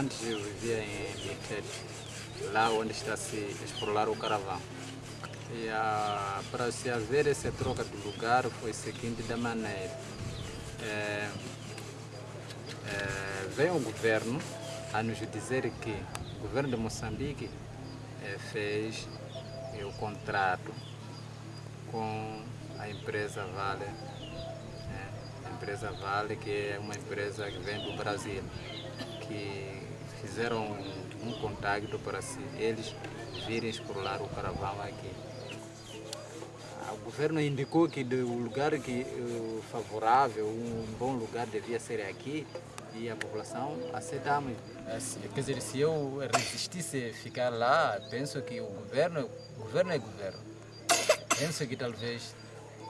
Antes eu vivia em Bifete, lá onde está se explorar o caravão. E ah, para se haver essa troca de lugar foi seguinte da maneira. É, é, veio o governo a nos dizer que o governo de Moçambique é, fez é, o contrato com a empresa Vale, né? a empresa Vale que é uma empresa que vem do Brasil, que fizeram um, um para se eles virem explorar o caravão aqui. O governo indicou que o lugar que, uh, favorável, um bom lugar devia ser aqui e a população aceitamos. Quer dizer, se eu resistisse ficar lá, penso que o governo, o governo é governo. Penso que talvez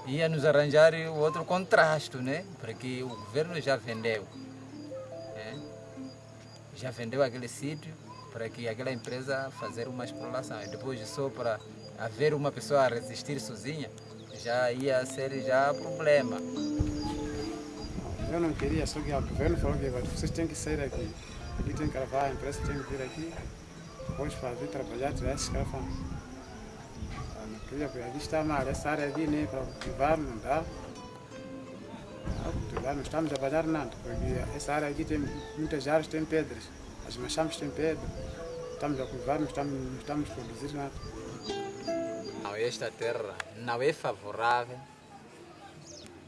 ia nos arranjar outro contraste, né? Porque o governo já vendeu. Já vendeu aquele sítio para que aquela empresa fazer uma exploração. E depois só para haver uma pessoa a resistir sozinha, já ia ser já problema. Eu não queria, só que o governo falou que vocês têm que sair aqui. Aqui tem que gravar, a empresa tem que vir aqui, depois fazer, trabalhar, tirar esses. Não queria, porque aqui está mal, essa área aqui, né, para cultivar não dá. Cultivar não estamos a trabalhar nada, porque essa área aqui tem muitas áreas, tem pedras. As machambas têm pedra. Estamos a cultivar, não estamos, não estamos a produzir nada. Não, esta terra não é favorável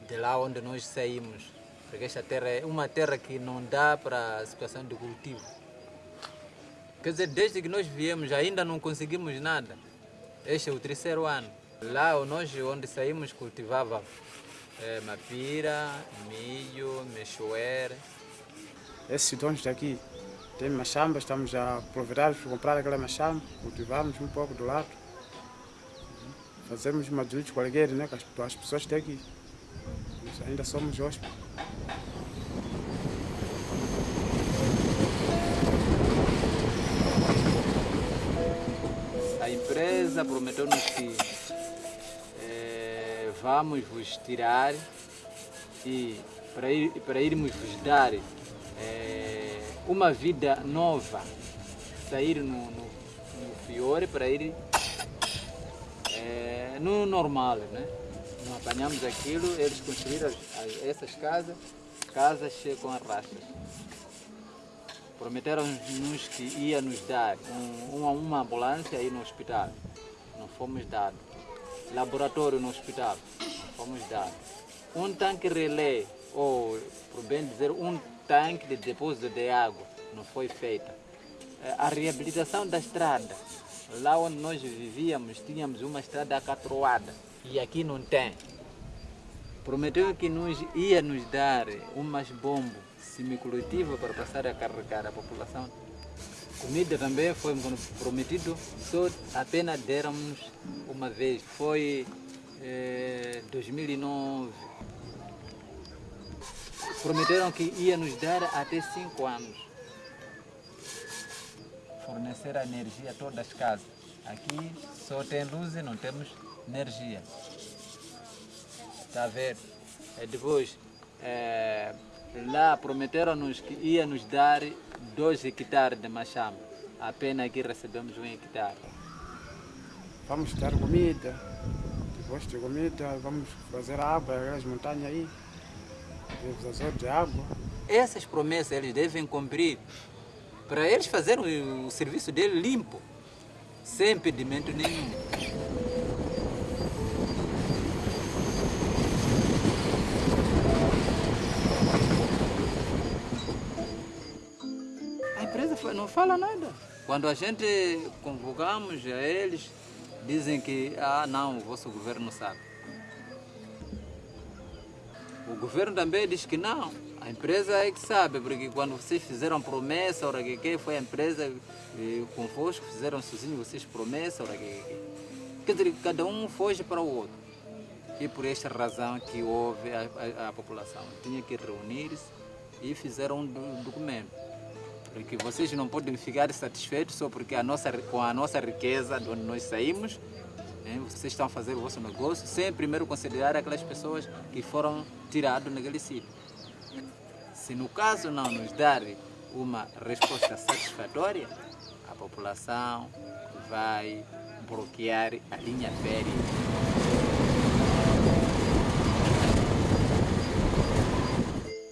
de lá onde nós saímos, porque esta terra é uma terra que não dá para a situação de cultivo. Quer dizer, desde que nós viemos ainda não conseguimos nada. Este é o terceiro ano. Lá nós onde saímos cultivava é, mapira, milho, mexoeira. Esses donos daqui tem machamba, estamos a aproveitar para comprar aquela machamba, cultivamos um pouco do lado. Fazemos uma de qualquer, né, com as, as pessoas daqui. Nós ainda somos hóspedes. A empresa prometeu-nos que vamos vos tirar e para, ir, para irmos vos dar eh, uma vida nova, sair no, no, no para ir eh, no normal, né? Não apanhamos aquilo, eles construíram as- as- essas casas, casas com arrastas. Prometeram-nos que ia nos dar um- uma, uma ambulância aí no hospital. Não fomos dados. Laboratório no hospital. Fomos dados. Um tanque relé, ou, por bem dizer, um tanque de depósito de água. Não foi feita. Eh, A reabilitação da estrada. Lá onde nós vivíamos, tínhamos uma estrada acatroada. E aqui não tem. Prometeu que nos ia nos dar umas bombas semicoletivas para passar a carregar a população. Comida também foi prometido, só apenas deram-nos uma vez. Foi eh, 2009. Prometeram que ia nos dar até cinco anos. Fornecer a energia a todas as casas. Aqui só tem luz e não temos energia. Está a ver? Depois, eh, lá prometeram-nos que ia nos dar dois hectares de machamba. Apenas aqui recebemos um hectare. Vamos dar comida, depois de comida vamos fazer água, aquelas montanhas aí, realização de água. Essas promessas eles devem cumprir para eles fazerem o serviço dele limpo, sem impedimento nenhum. Não fala nada. Quando a gente convocamos a eles, dizem que ah não, o vosso governo sabe. O governo também diz que não. A empresa é que sabe, porque quando vocês fizeram promessa, ora que que foi a empresa eh, convosco, fizeram sozinhos vocês promessa, ora que que. Quer dizer, cada um foge para o outro. E por esta razão que houve a, a, a população tinha que reunir-se e fizeram um do- documento. Porque vocês não podem ficar satisfeitos só porque a nossa, com a nossa riqueza de onde nós saímos, né, vocês estão a fazer o vosso negócio sem primeiro considerar aquelas pessoas que foram tiradas naquele sítio. Se no caso não nos dar uma resposta satisfatória, a população vai bloquear a linha férrea.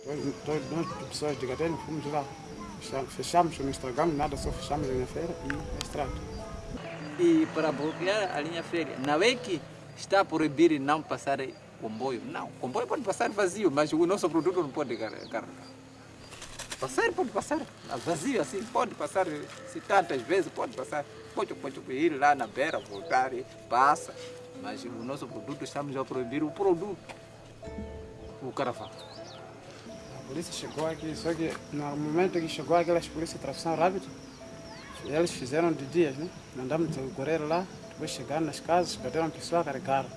Todos, todos nós, pessoas de Gatene, fomos lá. Fechamos, não estragamos nada, só fechamos a linha feira e a estrada. E para bloquear a linha férrea, não é que está a proibir não passar comboio. Não, comboio pode passar vazio, mas o nosso produto não pode car- carregar. Passar pode passar vazio assim, pode passar se tantas vezes, pode passar. Pode, pode ir lá na beira, voltar, passa. Mas o nosso produto estamos a proibir o produto, o caravana. Polícia chegou aqui, só que no momento que chegou aquelas polícias de tração rápida, eles fizeram de dias, né? Mandamos o correio lá, depois chegaram nas casas, bateram a pessoa, carregaram.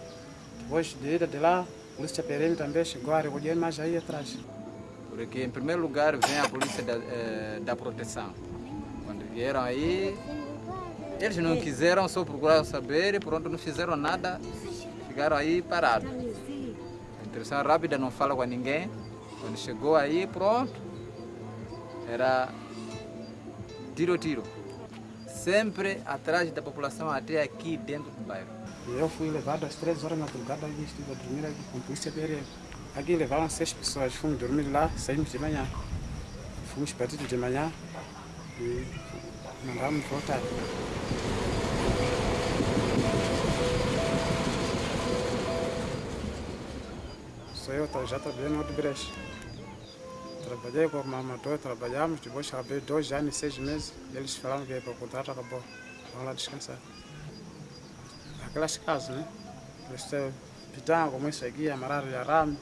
Depois de ida de lá, a polícia perene também chegou a recolher, mas aí atrás. Porque, em primeiro lugar, vem a polícia da, eh, da proteção. Quando vieram aí, eles não quiseram, só procuraram saber e pronto, não fizeram nada, ficaram aí parados. A intervenção rápida não fala com ninguém. Quando chegou aí, pronto, era tiro, tiro. Sempre atrás da população, até aqui dentro do bairro. Eu fui levado às três horas da madrugada e estive a dormir aqui com a polícia perene. Aqui levaram seis pessoas, fomos dormir lá, saímos de manhã. Fomos partidos de manhã e mandamos voltar. Sou eu, tá- já trabalhei no outro brecha. Trabalhei com o amador, trabalhamos, depois trabalhei dois anos e seis meses. Eles falaram que o contrato acabou. Vamos lá descansar. Aquelas casas, né? Este pitão, como isso aqui, amarrar de arame.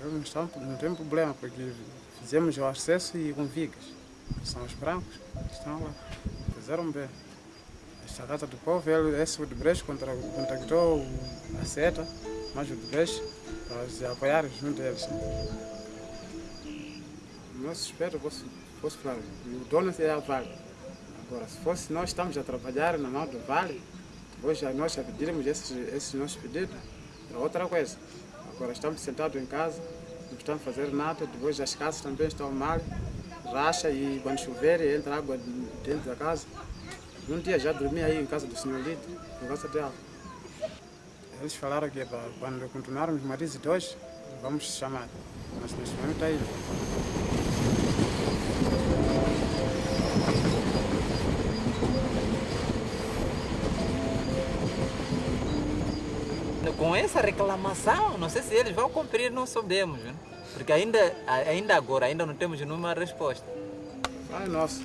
Não, não, tem problema, porque fizemos o acesso e com vigas. São os brancos, estão lá. Fizeram bem. Esta casa do povo, ele, esse de brecha contra- contactou a seta, mas o de para se apoiar junto a eles. Nosso espero fosse, fosse claro, o dono é a Vale. Agora, se fosse nós estamos a trabalhar na mão do Vale, já nós já pedirmos esses, esses nossos pedidos, era outra coisa. Agora estamos sentados em casa, não estamos a fazer nada, depois as casas também estão mal, racha e quando chover entra água dentro da casa. Um dia já dormi aí em casa do senhor Lito, por causa dela. Eles falaram que para quando continuarmos mais dois, vamos chamar. Mas neste momento está aí. Com essa reclamação, não sei se eles vão cumprir, não sabemos. Né? Porque ainda, ainda agora, ainda não temos nenhuma resposta. Ai, nossa.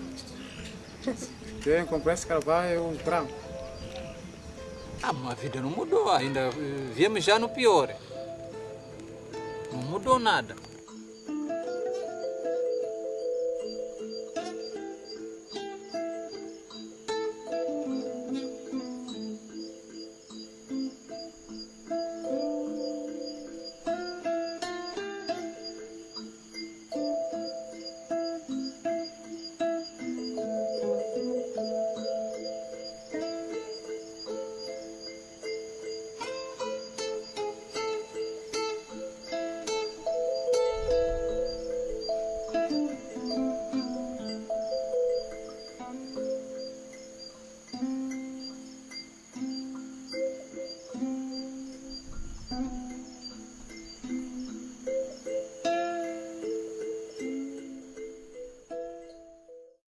Quem comprou esse carvalho é o branco. Ah, mas a vida não mudou ainda. Viemos já no pior. Não mudou nada.